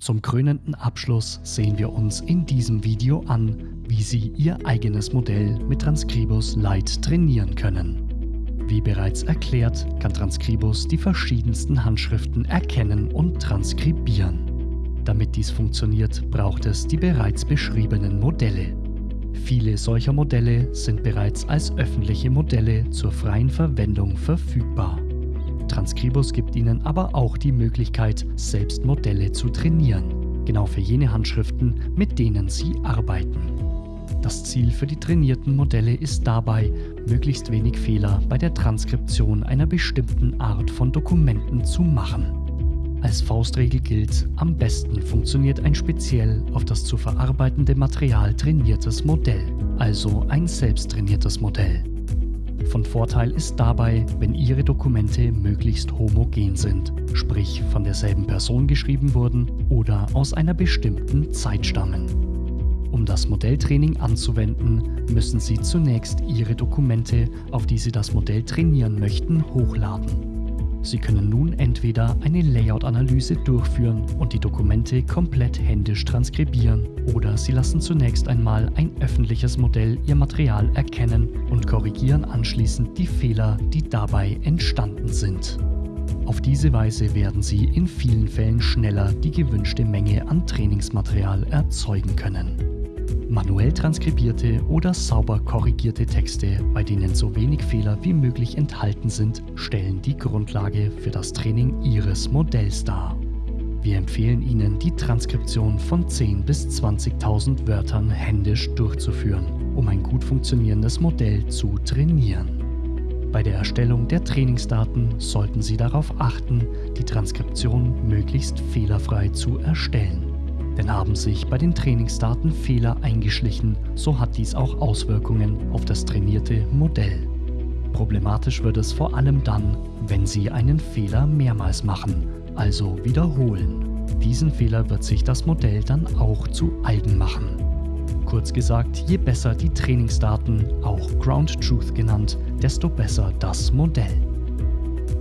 Zum krönenden Abschluss sehen wir uns in diesem Video an, wie Sie Ihr eigenes Modell mit Transkribus Lite trainieren können. Wie bereits erklärt, kann Transkribus die verschiedensten Handschriften erkennen und transkribieren. Damit dies funktioniert, braucht es die bereits beschriebenen Modelle. Viele solcher Modelle sind bereits als öffentliche Modelle zur freien Verwendung verfügbar. Transkribus gibt Ihnen aber auch die Möglichkeit, selbst Modelle zu trainieren, genau für jene Handschriften, mit denen Sie arbeiten. Das Ziel für die trainierten Modelle ist dabei, möglichst wenig Fehler bei der Transkription einer bestimmten Art von Dokumenten zu machen. Als Faustregel gilt, am besten funktioniert ein speziell auf das zu verarbeitende Material trainiertes Modell, also ein selbsttrainiertes Modell. Von Vorteil ist dabei, wenn Ihre Dokumente möglichst homogen sind, sprich von derselben Person geschrieben wurden oder aus einer bestimmten Zeit stammen. Um das Modelltraining anzuwenden, müssen Sie zunächst Ihre Dokumente, auf die Sie das Modell trainieren möchten, hochladen. Sie können nun entweder eine Layout-Analyse durchführen und die Dokumente komplett händisch transkribieren oder Sie lassen zunächst einmal ein öffentliches Modell Ihr Material erkennen und korrigieren anschließend die Fehler, die dabei entstanden sind. Auf diese Weise werden Sie in vielen Fällen schneller die gewünschte Menge an Trainingsmaterial erzeugen können. Manuell transkribierte oder sauber korrigierte Texte, bei denen so wenig Fehler wie möglich enthalten sind, stellen die Grundlage für das Training Ihres Modells dar. Wir empfehlen Ihnen, die Transkription von 10.000 bis 20.000 Wörtern händisch durchzuführen, um ein gut funktionierendes Modell zu trainieren. Bei der Erstellung der Trainingsdaten sollten Sie darauf achten, die Transkription möglichst fehlerfrei zu erstellen. Denn haben sich bei den Trainingsdaten Fehler eingeschlichen, so hat dies auch Auswirkungen auf das trainierte Modell. Problematisch wird es vor allem dann, wenn Sie einen Fehler mehrmals machen, also wiederholen. Diesen Fehler wird sich das Modell dann auch zu eigen machen. Kurz gesagt, je besser die Trainingsdaten, auch Ground Truth genannt, desto besser das Modell.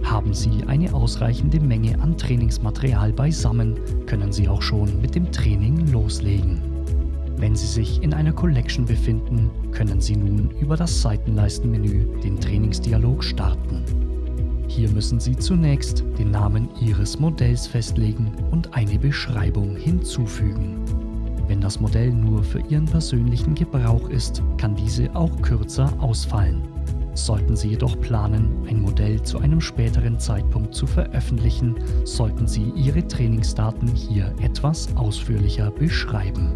Haben Sie eine ausreichende Menge an Trainingsmaterial beisammen, können Sie auch schon mit dem Training loslegen. Wenn Sie sich in einer Collection befinden, können Sie nun über das Seitenleistenmenü den Trainingsdialog starten. Hier müssen Sie zunächst den Namen Ihres Modells festlegen und eine Beschreibung hinzufügen. Wenn das Modell nur für Ihren persönlichen Gebrauch ist, kann diese auch kürzer ausfallen. Sollten Sie jedoch planen, ein Modell zu einem späteren Zeitpunkt zu veröffentlichen, sollten Sie Ihre Trainingsdaten hier etwas ausführlicher beschreiben.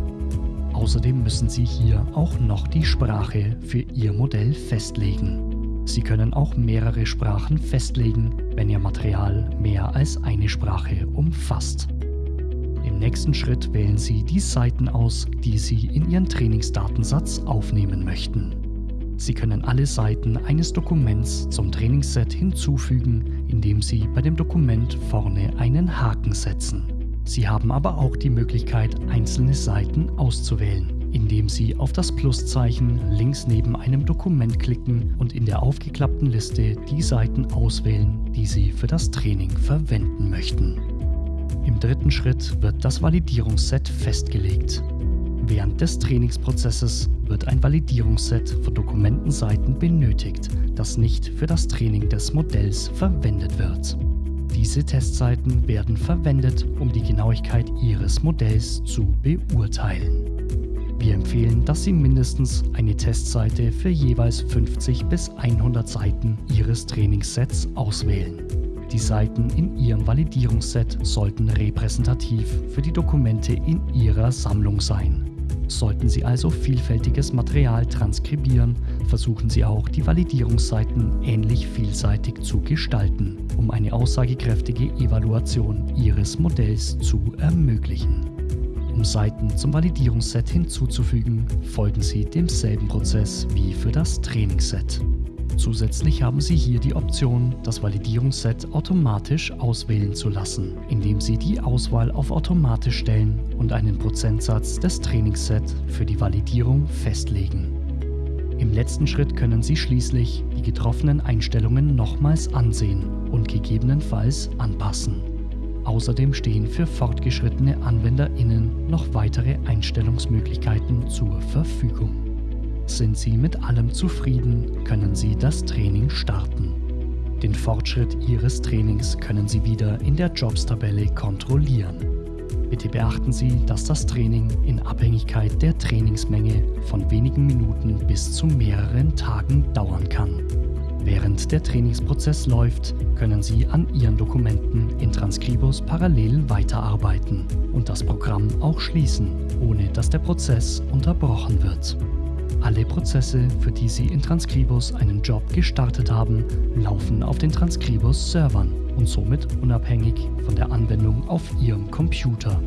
Außerdem müssen Sie hier auch noch die Sprache für Ihr Modell festlegen. Sie können auch mehrere Sprachen festlegen, wenn Ihr Material mehr als eine Sprache umfasst. Im nächsten Schritt wählen Sie die Seiten aus, die Sie in Ihren Trainingsdatensatz aufnehmen möchten. Sie können alle Seiten eines Dokuments zum Trainingsset hinzufügen, indem Sie bei dem Dokument vorne einen Haken setzen. Sie haben aber auch die Möglichkeit, einzelne Seiten auszuwählen, indem Sie auf das Pluszeichen links neben einem Dokument klicken und in der aufgeklappten Liste die Seiten auswählen, die Sie für das Training verwenden möchten. Im dritten Schritt wird das Validierungsset festgelegt. Während des Trainingsprozesses wird ein Validierungsset für Dokumentenseiten benötigt, das nicht für das Training des Modells verwendet wird. Diese Testseiten werden verwendet, um die Genauigkeit Ihres Modells zu beurteilen. Wir empfehlen, dass Sie mindestens eine Testseite für jeweils 50 bis 100 Seiten Ihres Trainingssets auswählen. Die Seiten in Ihrem Validierungsset sollten repräsentativ für die Dokumente in Ihrer Sammlung sein. Sollten Sie also vielfältiges Material transkribieren, versuchen Sie auch die Validierungsseiten ähnlich vielseitig zu gestalten, um eine aussagekräftige Evaluation Ihres Modells zu ermöglichen. Um Seiten zum Validierungsset hinzuzufügen, folgen Sie demselben Prozess wie für das Trainingsset. Zusätzlich haben Sie hier die Option, das Validierungsset automatisch auswählen zu lassen, indem Sie die Auswahl auf automatisch stellen und einen Prozentsatz des Trainingssets für die Validierung festlegen. Im letzten Schritt können Sie schließlich die getroffenen Einstellungen nochmals ansehen und gegebenenfalls anpassen. Außerdem stehen für fortgeschrittene AnwenderInnen noch weitere Einstellungsmöglichkeiten zur Verfügung. Sind Sie mit allem zufrieden, können Sie das Training starten. Den Fortschritt Ihres Trainings können Sie wieder in der Jobs-Tabelle kontrollieren. Bitte beachten Sie, dass das Training in Abhängigkeit der Trainingsmenge von wenigen Minuten bis zu mehreren Tagen dauern kann. Während der Trainingsprozess läuft, können Sie an Ihren Dokumenten in Transcribus parallel weiterarbeiten und das Programm auch schließen, ohne dass der Prozess unterbrochen wird. Alle Prozesse, für die Sie in Transcribus einen Job gestartet haben, laufen auf den Transcribus-Servern und somit unabhängig von der Anwendung auf Ihrem Computer.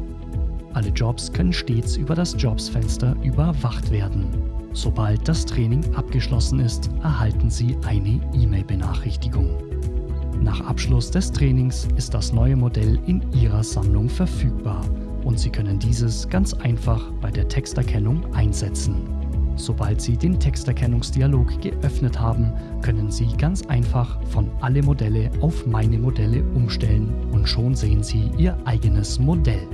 Alle Jobs können stets über das Jobs-Fenster überwacht werden. Sobald das Training abgeschlossen ist, erhalten Sie eine E-Mail-Benachrichtigung. Nach Abschluss des Trainings ist das neue Modell in Ihrer Sammlung verfügbar und Sie können dieses ganz einfach bei der Texterkennung einsetzen. Sobald Sie den Texterkennungsdialog geöffnet haben, können Sie ganz einfach von Alle Modelle auf Meine Modelle umstellen und schon sehen Sie Ihr eigenes Modell.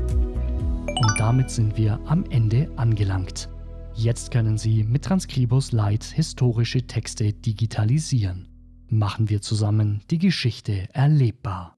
Und damit sind wir am Ende angelangt. Jetzt können Sie mit Transcribus Lite historische Texte digitalisieren. Machen wir zusammen die Geschichte erlebbar.